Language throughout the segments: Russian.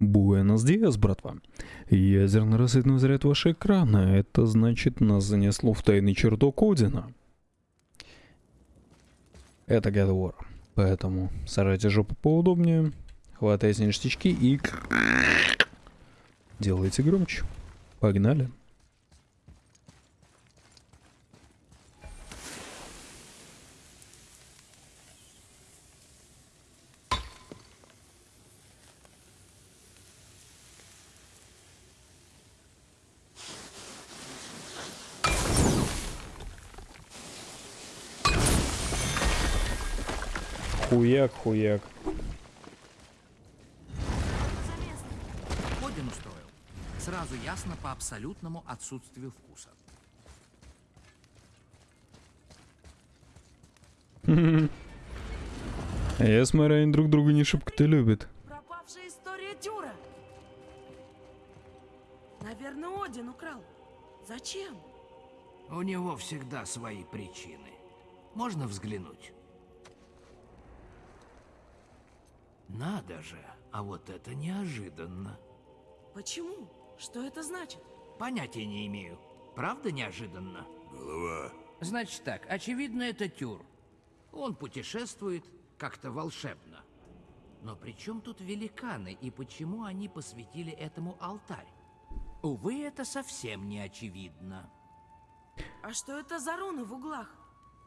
Буэнос Диас, братва. Ядерно-рассветный заряд вашего экрана. Это значит, нас занесло в тайный чертог Одина. Это God War. Поэтому сажайте жопу поудобнее, хватайте ништячки и... Делайте громче. Погнали. Хуяк, хуяк. Один устроил. Сразу ясно по абсолютному отсутствию вкуса. Я смотрю, они друг друга не шибко-то любят. Пропавшая история Тюра. Наверное, Один украл. Зачем? У него всегда свои причины. Можно взглянуть? Надо же, а вот это неожиданно. Почему? Что это значит? Понятия не имею. Правда неожиданно? Голова. Значит так, очевидно, это Тюр. Он путешествует как-то волшебно. Но при чем тут великаны и почему они посвятили этому алтарь? Увы, это совсем не очевидно. А что это за руны в углах?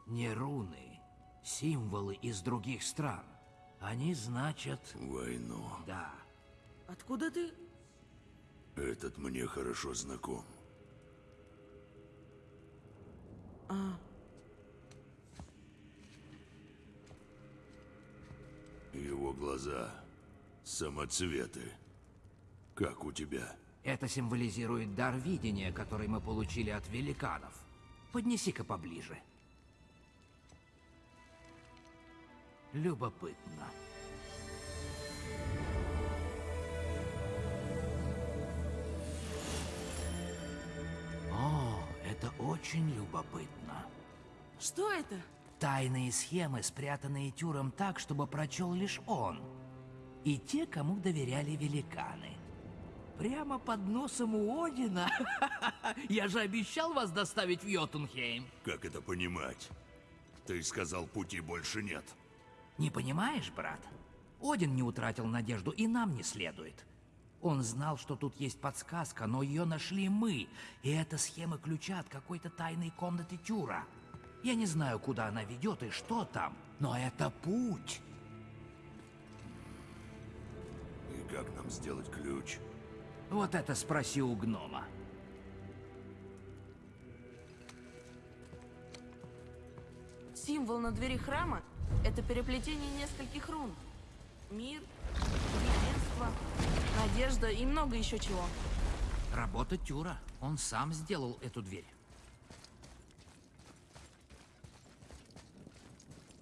Не руны, символы из других стран. Они значат... Войну. Да. Откуда ты? Этот мне хорошо знаком. А, Его глаза самоцветы. Как у тебя? Это символизирует дар видения, который мы получили от великанов. Поднеси-ка поближе. Любопытно. О, это очень любопытно. что это? Тайные схемы, спрятанные Тюром так, чтобы прочел лишь он. И те, кому доверяли великаны. Прямо под носом у Одина. Я же обещал вас доставить в Йотунхейм. Как это понимать? Ты сказал, пути больше нет. Не понимаешь, брат? Один не утратил надежду, и нам не следует. Он знал, что тут есть подсказка, но ее нашли мы. И это схема ключа от какой-то тайной комнаты Тюра. Я не знаю, куда она ведет и что там, но это путь. И как нам сделать ключ? Вот это спроси у гнома. Символ на двери храма — это переплетение нескольких рун. Мир, единство, надежда и много еще чего. Работа Тюра. Он сам сделал эту дверь.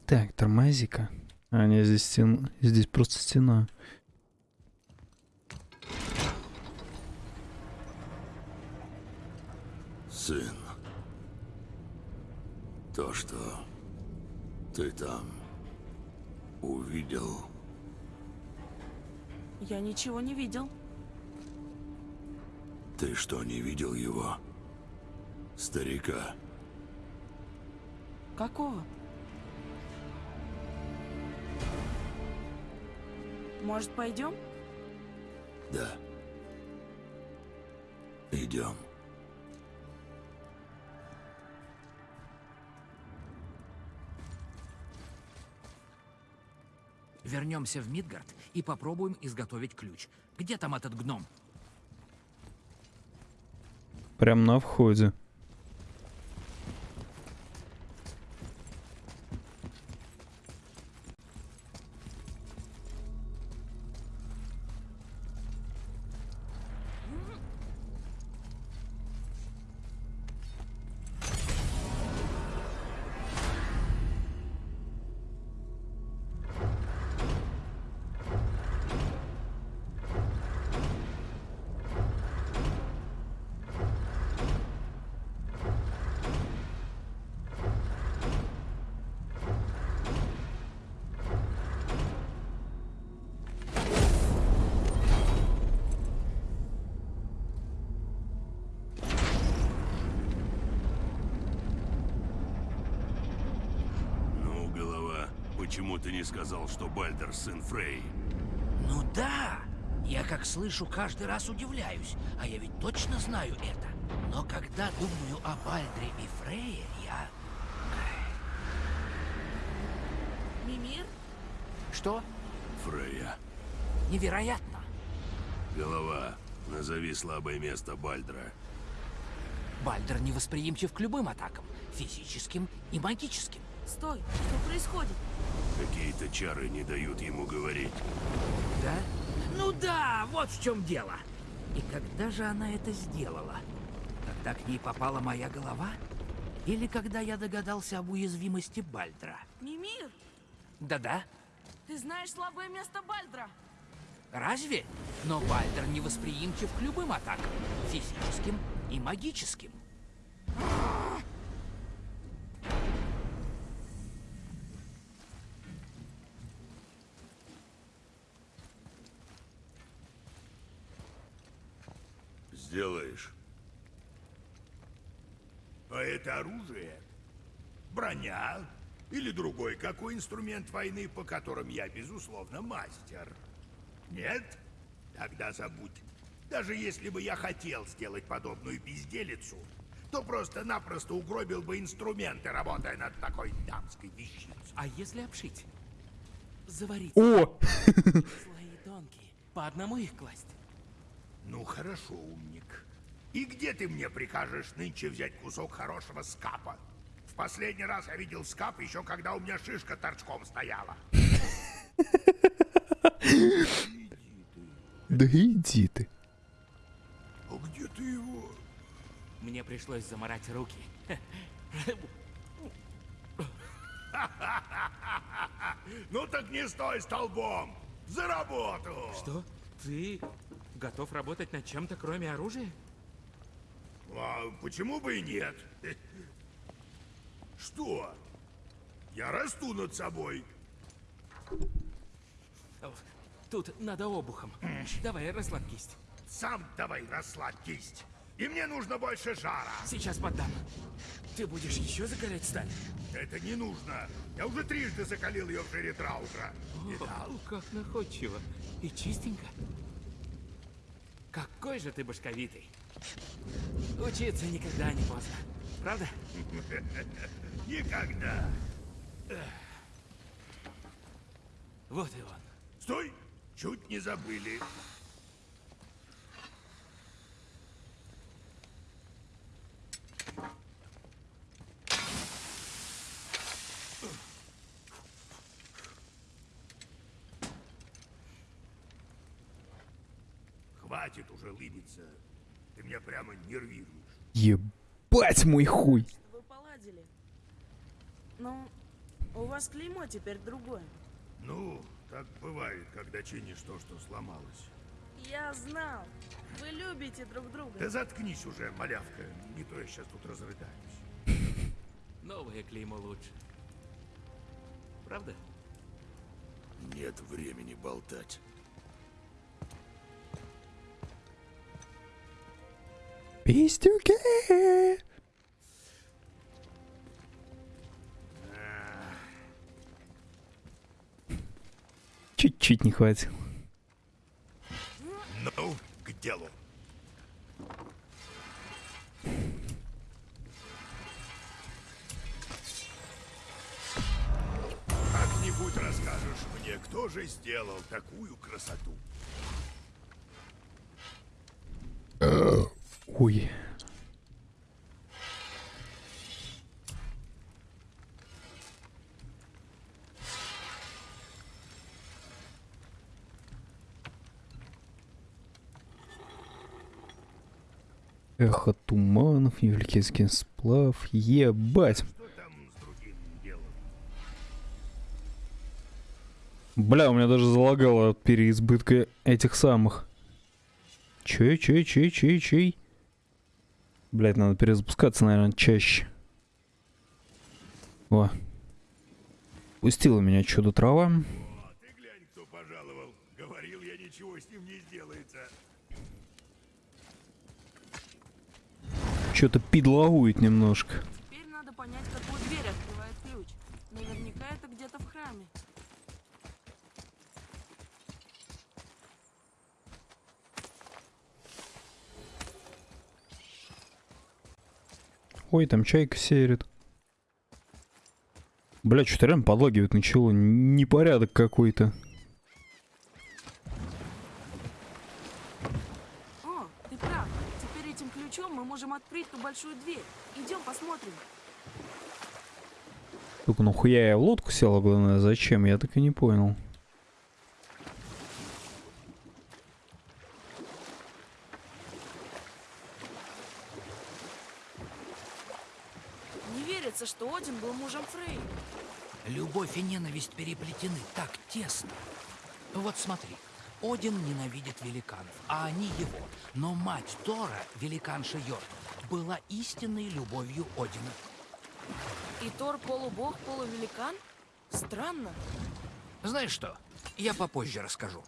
Так, тормози-ка. А, не, здесь стена. Здесь просто стена. Сын. То, что ты там увидел, Я ничего не видел. ты что, не видел его? Старика. Какого? Может, пойдем? Да. Идем. Вернемся в Мидгард и попробуем изготовить ключ. Где там этот гном? Прям на входе. Почему ты не сказал, что Бальдер сын Фрей? Ну да, я как слышу, каждый раз удивляюсь, а я ведь точно знаю это. Но когда думаю о Бальдре и Фрейе, я... Мимир? Что? Фрея. Невероятно. Голова. Назови слабое место Бальдра. Бальдер невосприимчив к любым атакам, физическим и магическим. Стой, что происходит? Какие-то чары не дают ему говорить. Да? Ну да, вот в чем дело. И когда же она это сделала? Когда к ней попала моя голова? Или когда я догадался об уязвимости Бальдра? Мимир, Да-да. ты знаешь слабое место Бальдра. Разве? Но Бальдер невосприимчив к любым атакам, физическим и магическим. Броня? Или другой какой инструмент войны, по которым я, безусловно, мастер? Нет? Тогда забудь. Даже если бы я хотел сделать подобную безделицу, то просто-напросто угробил бы инструменты, работая над такой дамской вещицей. А если обшить? Заварить О! слои тонкие, по одному их класть. Ну хорошо, умник. И где ты мне прикажешь нынче взять кусок хорошего скапа? Последний раз я видел скап еще когда у меня шишка торчком стояла. Да иди ты. А где ты его? Мне пришлось заморать руки. Ну так не стой столбом! За работу! Что? Ты готов работать над чем-то, кроме оружия? А почему бы и нет? Что? Я расту над собой. Тут надо обухом. Давай, расслабь кисть. Сам давай расслабь кисть. И мне нужно больше жара. Сейчас поддам. Ты будешь еще закалять сталь? Это не нужно. Я уже трижды закалил ее в жире Траутра. О, как находчиво. И чистенько. Какой же ты башковитый. Учиться никогда не поздно. Правда? Никогда. Вот и он. Стой! Чуть не забыли. Хватит уже лыбиться. Ты меня прямо нервируешь. Ебать мой хуй. Вы поладили. Ну, у вас клеймо теперь другое. Ну, так бывает, когда чинишь то, что сломалось. Я знал. Вы любите друг Да друга. заткнись уже, малявка. Не то я сейчас тут разрыдаюсь. Новое клеймо лучше. Правда? Нет времени болтать. Пистюки. Чуть-чуть не хватило. Ну, к делу. Как-нибудь расскажешь мне, кто же сделал такую красоту? Ой. Эхо туманов, Евликийский сплав, ебать. Бля, у меня даже залагало от переизбытка этих самых. Чей, чей, чей, чей, чей? Блять, надо перезапускаться, наверное, чаще. О. Пустила меня чудо трава. О, ты глянь, кто пожаловал. Говорил я, ничего с ним не сделается. Что-то пидлагует немножко. Теперь надо понять, какую дверь открывает ключ. Наверняка это где-то в храме. Ой, там чайка серит. Бля, что-то реально подлагивает начало. Непорядок какой-то. О, ты прав. Теперь этим ключом мы можем открыть ту большую дверь. Идем посмотрим. Только нахуя я в лодку села, главное, зачем? Я так и не понял. Не верится, что Один был мужем Фрей. Любовь и ненависть переплетены так тесно. Вот смотри, Один ненавидит великанов, а они его. Но мать Тора, великанша Йорк, была истинной любовью Одина. И Тор полубог, полувеликан? Странно. Знаешь что, я попозже расскажу.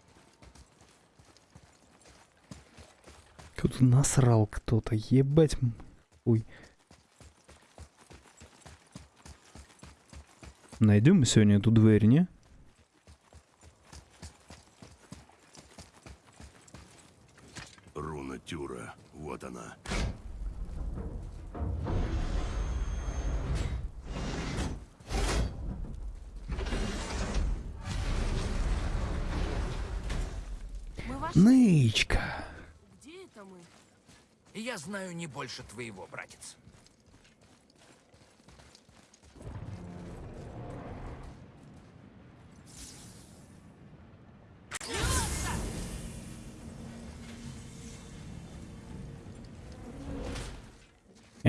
Кто-то насрал кто-то, ебать. Ой. Найдем мы сегодня эту дверь, не? Руна Тюра. Вот она. Нычка. Где это мы? Я знаю не больше твоего, братец.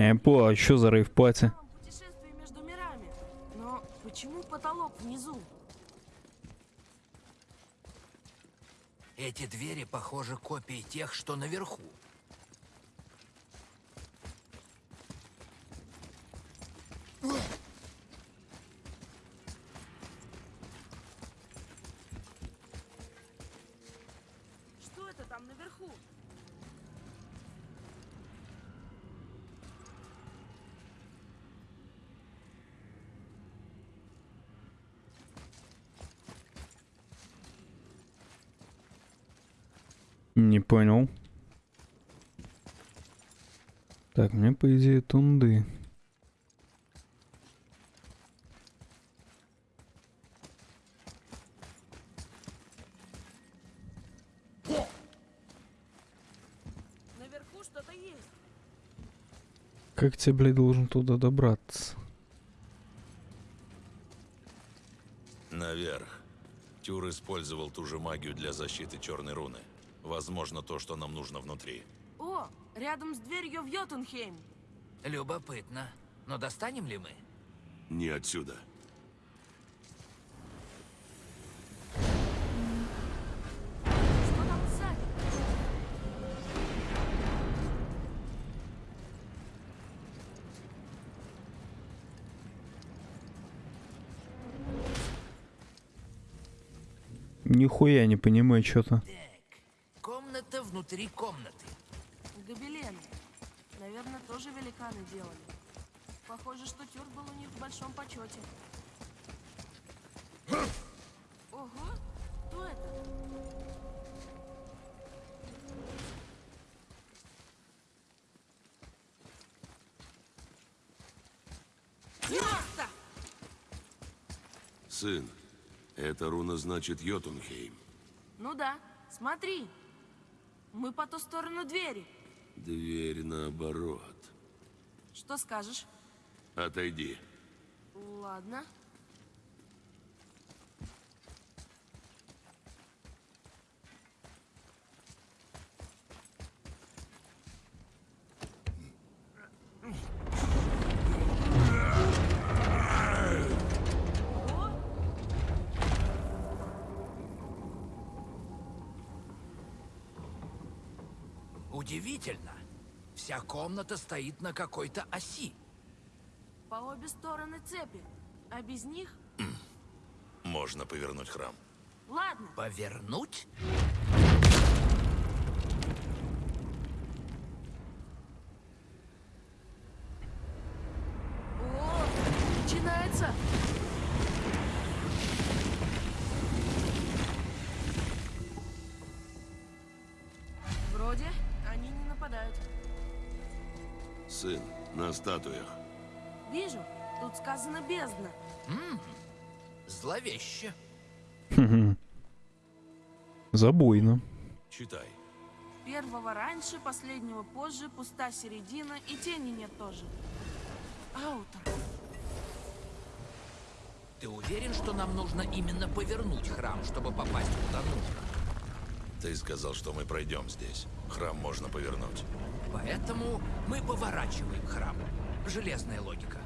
Я понял, а что за рейв-пати? Там путешествие между мирами. Но почему потолок внизу? Эти двери, похожи копии тех, что наверху. Что это там наверху? Не понял. Так, мне по идее тунды. Наверху что-то есть. Как тебе, блядь, должен туда добраться? Наверх. Тюр использовал ту же магию для защиты черной руны. Возможно, то, что нам нужно внутри. О, рядом с дверью в Йотунхейм. Любопытно. Но достанем ли мы? Не отсюда. Что там сзади? Нихуя не понимаю что-то. Внутри комнаты. Гобелены. Наверное, тоже великаны делали. Похоже, что Тюр был у них в большом почете. Ого, кто это? Место! Сын, эта руна значит Йотунхейм. Ну да, смотри. Мы по ту сторону двери. Дверь наоборот. Что скажешь? Отойди. Ладно. Удивительно. Вся комната стоит на какой-то оси. по обе стороны цепи. А без них? Можно повернуть храм. Ладно. Повернуть? Сын, на статуях. Вижу, тут сказано бездна. Зловеще. Забойно. Читай. Первого раньше, последнего позже, пуста середина и тени нет тоже. Аутор. Ты уверен, что нам нужно именно повернуть храм, чтобы попасть куда нужно? Ты сказал, что мы пройдем здесь. Храм можно повернуть. Поэтому мы поворачиваем храм. Железная логика.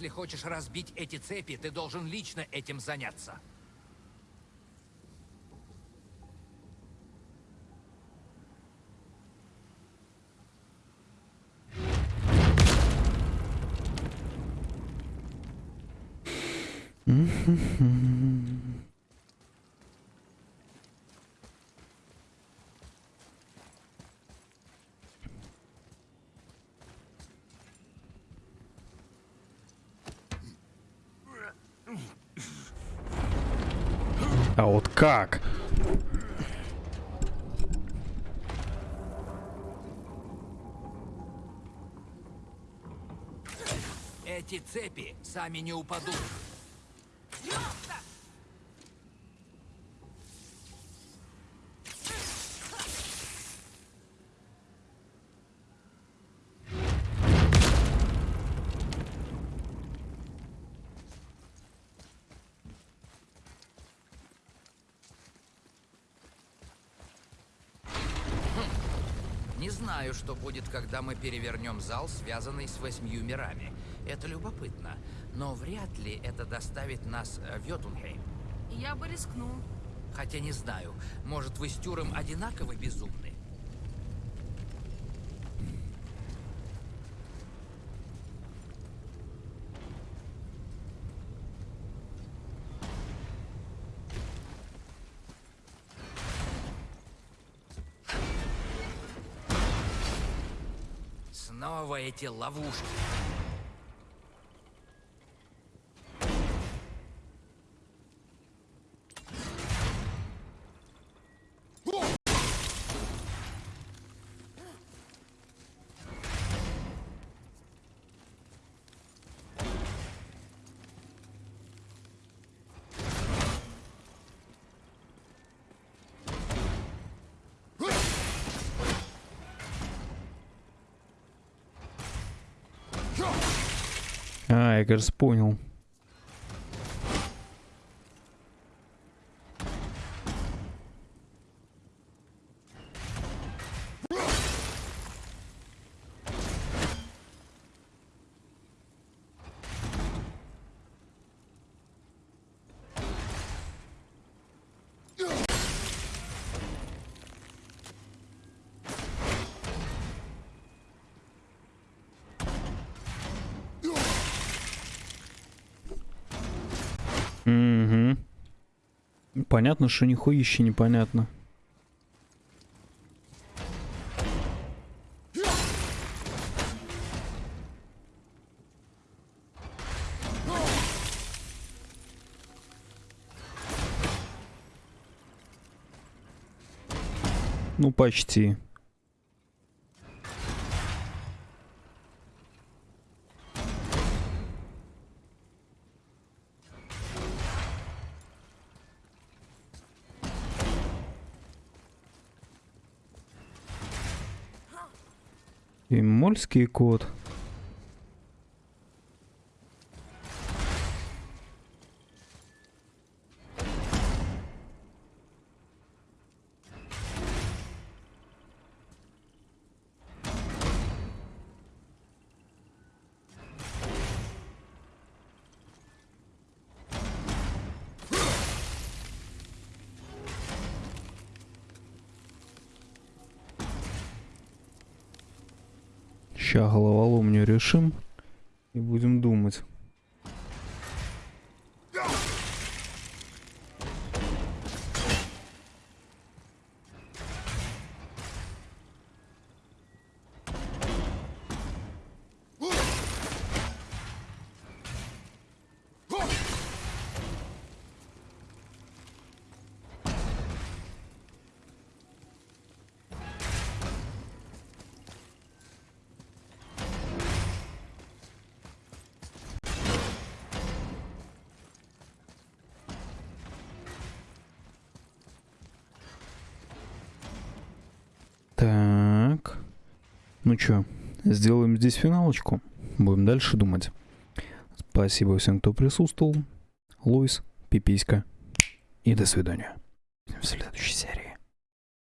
Если хочешь разбить эти цепи, ты должен лично этим заняться. А как? Эти цепи сами не упадут. Не знаю, что будет, когда мы перевернем зал, связанный с восьмью мирами. Это любопытно, но вряд ли это доставит нас э, в Йотунхейм. Я бы рискнул. Хотя не знаю, может вы с Тюром одинаково безумны? Снова эти ловушки. А, кажется, понял. Понятно, что нихуище непонятно. Ну, почти. Имольский код. Ща головоломню решим и будем думать. Ну чё, сделаем здесь финалочку. Будем дальше думать. Спасибо всем, кто присутствовал. Луис, Пиписька. И до свидания. В следующей серии.